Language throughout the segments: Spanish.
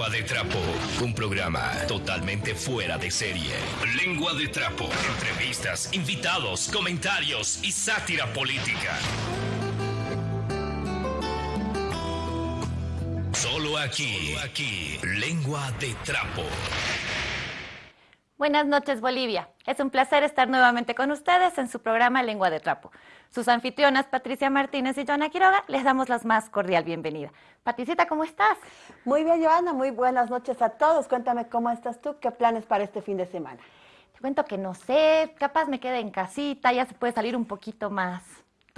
Lengua de Trapo, un programa totalmente fuera de serie. Lengua de Trapo, entrevistas, invitados, comentarios y sátira política. Solo aquí, aquí, Lengua de Trapo. Buenas noches, Bolivia. Es un placer estar nuevamente con ustedes en su programa Lengua de Trapo. Sus anfitrionas, Patricia Martínez y Joana Quiroga, les damos la más cordial bienvenida. Patricita, ¿cómo estás? Muy bien, Joana. Muy buenas noches a todos. Cuéntame cómo estás tú, qué planes para este fin de semana. Te cuento que no sé, capaz me quede en casita, ya se puede salir un poquito más.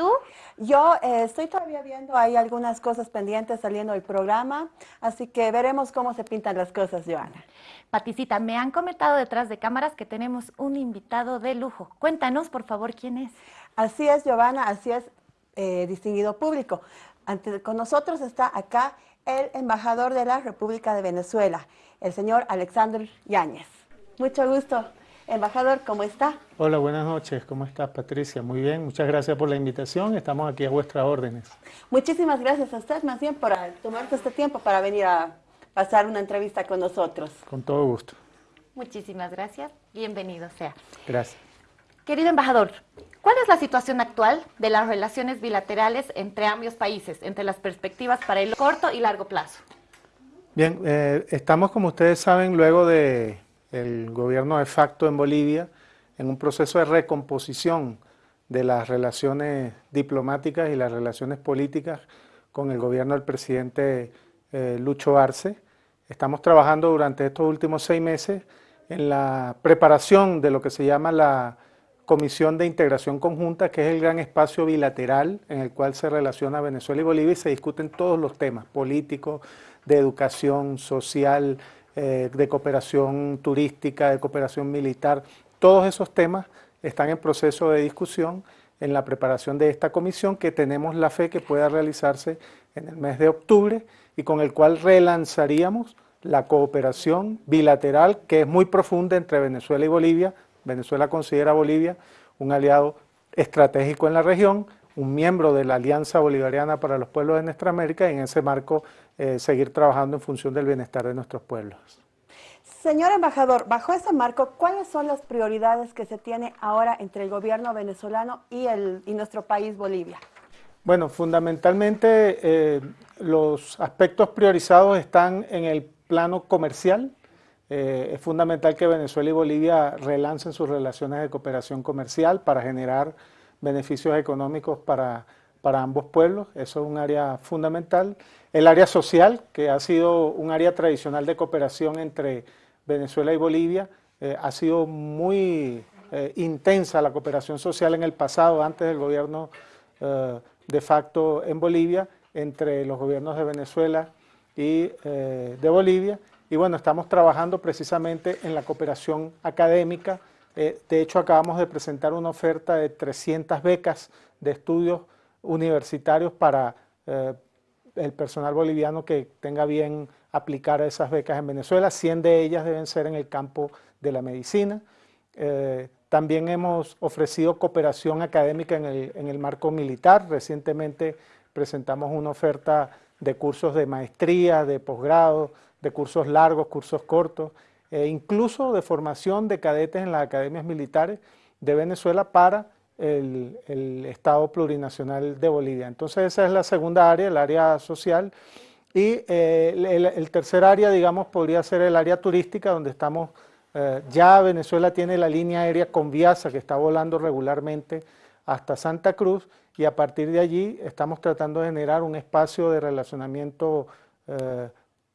¿Tú? Yo eh, estoy todavía viendo, hay algunas cosas pendientes saliendo del programa, así que veremos cómo se pintan las cosas, Joana. Paticita, me han comentado detrás de cámaras que tenemos un invitado de lujo. Cuéntanos, por favor, quién es. Así es, Giovanna, así es, eh, distinguido público. Ante, con nosotros está acá el embajador de la República de Venezuela, el señor Alexander Yáñez. Mucho gusto. Embajador, ¿cómo está? Hola, buenas noches. ¿Cómo estás, Patricia? Muy bien, muchas gracias por la invitación. Estamos aquí a vuestras órdenes. Muchísimas gracias a usted, más bien, por tomarse este tiempo para venir a pasar una entrevista con nosotros. Con todo gusto. Muchísimas gracias. Bienvenido sea. Gracias. Querido embajador, ¿cuál es la situación actual de las relaciones bilaterales entre ambos países, entre las perspectivas para el corto y largo plazo? Bien, eh, estamos, como ustedes saben, luego de el gobierno de facto en Bolivia en un proceso de recomposición de las relaciones diplomáticas y las relaciones políticas con el gobierno del presidente eh, Lucho Arce. Estamos trabajando durante estos últimos seis meses en la preparación de lo que se llama la Comisión de Integración Conjunta, que es el gran espacio bilateral en el cual se relaciona Venezuela y Bolivia y se discuten todos los temas políticos, de educación, social, eh, de cooperación turística, de cooperación militar, todos esos temas están en proceso de discusión en la preparación de esta comisión que tenemos la fe que pueda realizarse en el mes de octubre y con el cual relanzaríamos la cooperación bilateral que es muy profunda entre Venezuela y Bolivia. Venezuela considera a Bolivia un aliado estratégico en la región, un miembro de la Alianza Bolivariana para los Pueblos de Nuestra América y en ese marco eh, seguir trabajando en función del bienestar de nuestros pueblos. Señor embajador, bajo ese marco, ¿cuáles son las prioridades que se tiene ahora entre el gobierno venezolano y, el, y nuestro país Bolivia? Bueno, fundamentalmente eh, los aspectos priorizados están en el plano comercial. Eh, es fundamental que Venezuela y Bolivia relancen sus relaciones de cooperación comercial para generar beneficios económicos para, para ambos pueblos. Eso es un área fundamental. El área social, que ha sido un área tradicional de cooperación entre Venezuela y Bolivia, eh, ha sido muy eh, intensa la cooperación social en el pasado, antes del gobierno eh, de facto en Bolivia, entre los gobiernos de Venezuela y de Bolivia. Y bueno, estamos trabajando precisamente en la cooperación académica. de hecho, acabamos de presentar una oferta de 300 becas de estudios universitarios para el personal boliviano que tenga bien aplicar esas becas en Venezuela, 100 de ellas deben ser en el campo de la medicina. Eh, también hemos ofrecido cooperación académica en el, marco militar. Recientemente presentamos una oferta de cursos de maestría, de posgrado, de cursos largos, cursos cortos, e incluso de formación de cadetes en las academias militares de Venezuela para el, Estado plurinacional de Bolivia. Entonces esa es la segunda área, el área social. Y eh, el, tercer área, digamos, podría ser el área turística, donde estamos, eh, ya Venezuela tiene la línea aérea Conviasa, que está volando regularmente hasta Santa Cruz, y a partir de allí estamos tratando de generar un espacio de relacionamiento eh,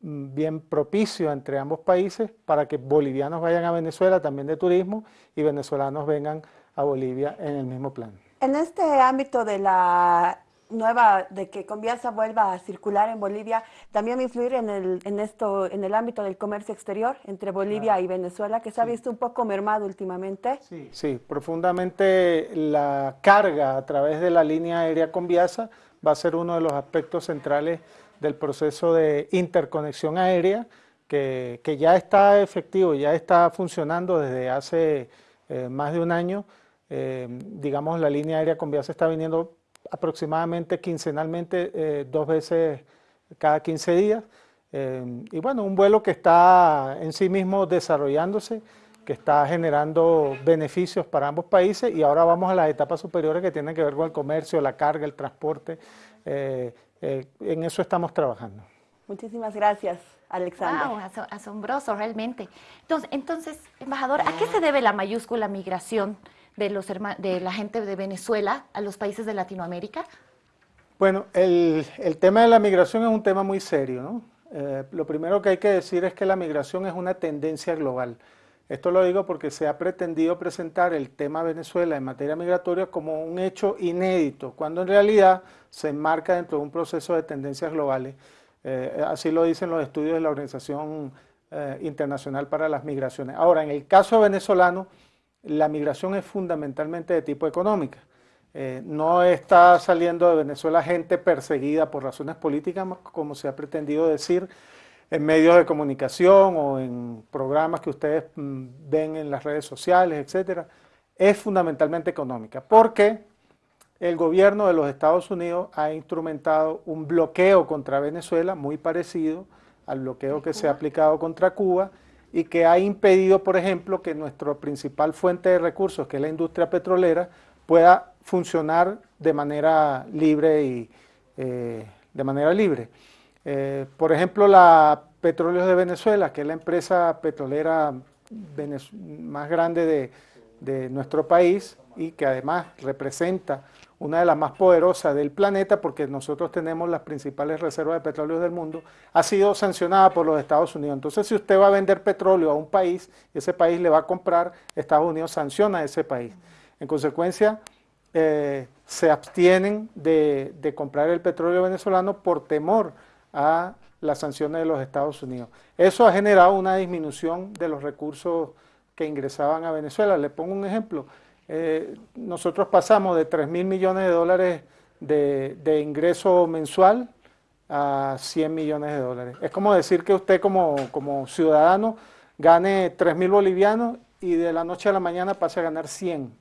bien propicio entre ambos países para que bolivianos vayan a Venezuela también de turismo y venezolanos vengan a Bolivia en el mismo plan. En este ámbito de la nueva, de que Conviasa vuelva a circular en Bolivia, también influir en, el, en, esto, en el ámbito del comercio exterior entre Bolivia y Venezuela, que se ha visto un poco mermado últimamente. Sí, sí, profundamente la carga a través de la línea aérea Conviasa va a ser uno de los aspectos centrales del proceso de interconexión aérea, que, que ya está efectivo, ya está funcionando desde hace eh, más de un año, eh, digamos, la línea aérea con se está viniendo aproximadamente quincenalmente, eh, dos veces cada 15 días. y bueno, un vuelo que está en sí mismo desarrollándose, que está generando beneficios para ambos países y ahora vamos a las etapas superiores que tienen que ver con el comercio, la carga, el transporte. en eso estamos trabajando. Muchísimas gracias. Alexander. Wow, asombroso realmente. Entonces, entonces, embajador, ¿a qué se debe la mayúscula migración de, los de la gente de Venezuela a los países de Latinoamérica? Bueno, el, tema de la migración es un tema muy serio. ¿no? Eh, lo primero que hay que decir es que la migración es una tendencia global. Esto lo digo porque se ha pretendido presentar el tema Venezuela en materia migratoria como un hecho inédito, cuando en realidad se enmarca dentro de un proceso de tendencias globales. Eh, así lo dicen los estudios de la Organización eh, Internacional para las Migraciones. Ahora, en el caso venezolano, la migración es fundamentalmente de tipo económica. Eh, no está saliendo de Venezuela gente perseguida por razones políticas, como se ha pretendido decir en medios de comunicación o en programas que ustedes mm, ven en las redes sociales, etcétera. Es fundamentalmente económica. ¿Por qué? el gobierno de los Estados Unidos ha instrumentado un bloqueo contra Venezuela muy parecido al bloqueo que se ha aplicado contra Cuba y que ha impedido, por ejemplo, que nuestra principal fuente de recursos, que es la industria petrolera, pueda funcionar de manera libre y eh, de manera libre. Eh, por ejemplo, la Petróleos de Venezuela, que es la empresa petrolera más grande de, nuestro país y que además representa una de las más poderosas del planeta, porque nosotros tenemos las principales reservas de petróleo del mundo, ha sido sancionada por los Estados Unidos. Entonces, si usted va a vender petróleo a un país, ese país le va a comprar, Estados Unidos sanciona a ese país. En consecuencia, eh, se abstienen de comprar el petróleo venezolano por temor a las sanciones de los Estados Unidos. Eso ha generado una disminución de los recursos que ingresaban a Venezuela. Le pongo un ejemplo. Eh, nosotros pasamos de 3 mil millones de dólares de, ingreso mensual a 100 millones de dólares. Es como decir que usted como, ciudadano gane 3 mil bolivianos y de la noche a la mañana pase a ganar 100.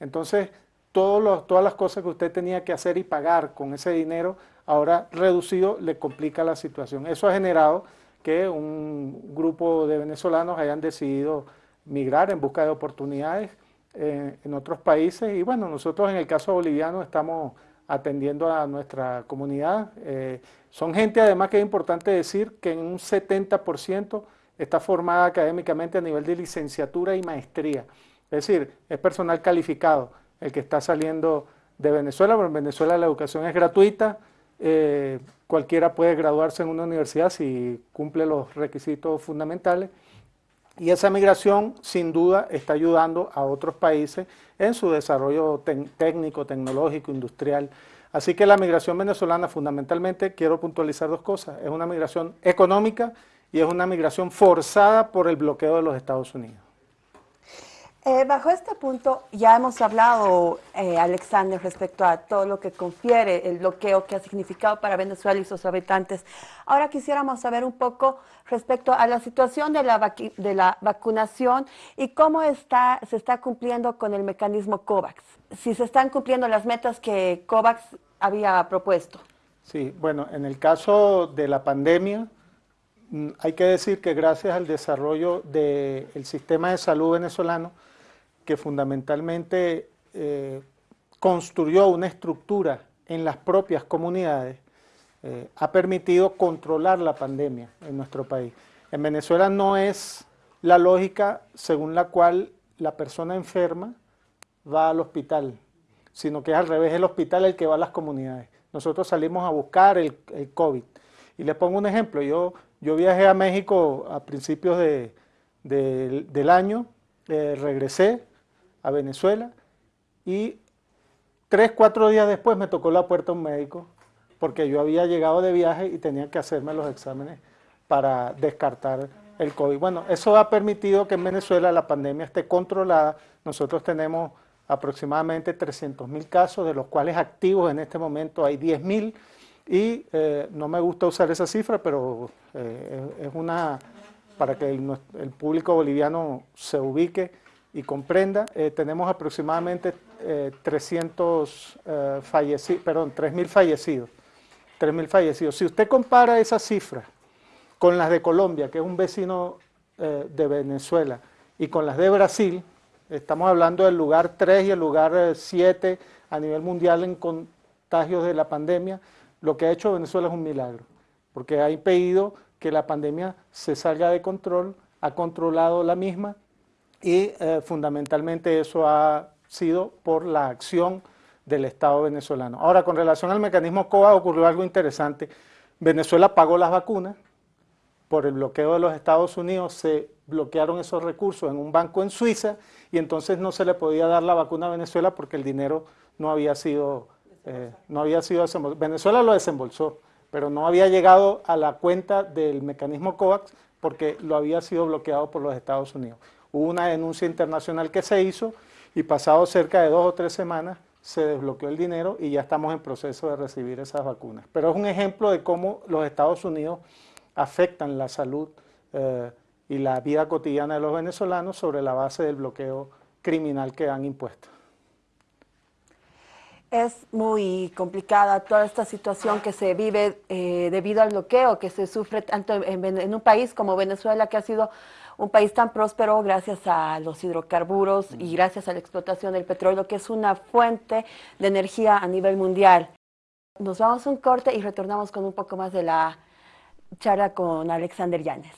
Entonces, todas las cosas que usted tenía que hacer y pagar con ese dinero, ahora reducido, le complica la situación. Eso ha generado que un grupo de venezolanos hayan decidido migrar en busca de oportunidades eh, en otros países. Y bueno, nosotros en el caso boliviano estamos atendiendo a nuestra comunidad. Eh, son gente además que es importante decir que en un 70% está formada académicamente a nivel de licenciatura y maestría. Es decir, es personal calificado el que está saliendo de Venezuela, pero en Venezuela la educación es gratuita, eh, cualquiera puede graduarse en una universidad si cumple los requisitos fundamentales. Y esa migración, sin duda, está ayudando a otros países en su desarrollo técnico, tecnológico, industrial. Así que la migración venezolana, fundamentalmente, quiero puntualizar dos cosas. Es una migración económica y es una migración forzada por el bloqueo de los Estados Unidos. Eh, bajo este punto ya hemos hablado, eh, Alexander, respecto a todo lo que confiere el bloqueo que ha significado para Venezuela y sus habitantes. Ahora quisiéramos saber un poco respecto a la situación de la, de la vacunación y cómo está, se está cumpliendo con el mecanismo COVAX. Si se están cumpliendo las metas que COVAX había propuesto. Sí, bueno, en el caso de la pandemia, mm, hay que decir que gracias al desarrollo del sistema de salud venezolano, que fundamentalmente eh, construyó una estructura en las propias comunidades, eh, ha permitido controlar la pandemia en nuestro país. En Venezuela no es la lógica según la cual la persona enferma va al hospital, sino que es al revés, el hospital el que va a las comunidades. Nosotros salimos a buscar el, COVID. Y les pongo un ejemplo, yo, yo viajé a México a principios del año, eh, regresé, a Venezuela y tres, cuatro días después me tocó la puerta un médico porque yo había llegado de viaje y tenía que hacerme los exámenes para descartar el COVID. Bueno, eso ha permitido que en Venezuela la pandemia esté controlada. Nosotros tenemos aproximadamente 300 mil casos, de los cuales activos en este momento hay 10 mil y eh, no me gusta usar esa cifra, pero eh, es una, para que el público boliviano se ubique, y comprenda, eh, tenemos aproximadamente 300 eh, fallecidos, perdón, 3.000 fallecidos. 3.000 fallecidos. Si usted compara esa cifra con las de Colombia, que es un vecino eh, de Venezuela, y con las de Brasil, estamos hablando del lugar 3 y el lugar 7 eh, a nivel mundial en contagios de la pandemia, lo que ha hecho Venezuela es un milagro, porque ha impedido que la pandemia se salga de control, ha controlado la misma y eh, fundamentalmente eso ha sido por la acción del Estado venezolano. Ahora, con relación al mecanismo COVA ocurrió algo interesante. Venezuela pagó las vacunas, por el bloqueo de los Estados Unidos se bloquearon esos recursos en un banco en Suiza y entonces no se le podía dar la vacuna a Venezuela porque el dinero no había sido, eh, no había sido Venezuela lo desembolsó, pero no había llegado a la cuenta del mecanismo COVAX porque lo había sido bloqueado por los Estados Unidos. Hubo una denuncia internacional que se hizo y pasado cerca de dos o tres semanas se desbloqueó el dinero y ya estamos en proceso de recibir esas vacunas. Pero es un ejemplo de cómo los Estados Unidos afectan la salud eh, y la vida cotidiana de los venezolanos sobre la base del bloqueo criminal que han impuesto. Es muy complicada toda esta situación que se vive eh, debido al bloqueo que se sufre tanto en, un país como Venezuela, que ha sido un país tan próspero gracias a los hidrocarburos y gracias a la explotación del petróleo, que es una fuente de energía a nivel mundial. Nos vamos a un corte y retornamos con un poco más de la charla con Alexander Yanes.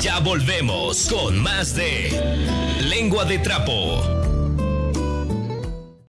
Ya volvemos con más de Lengua de Trapo.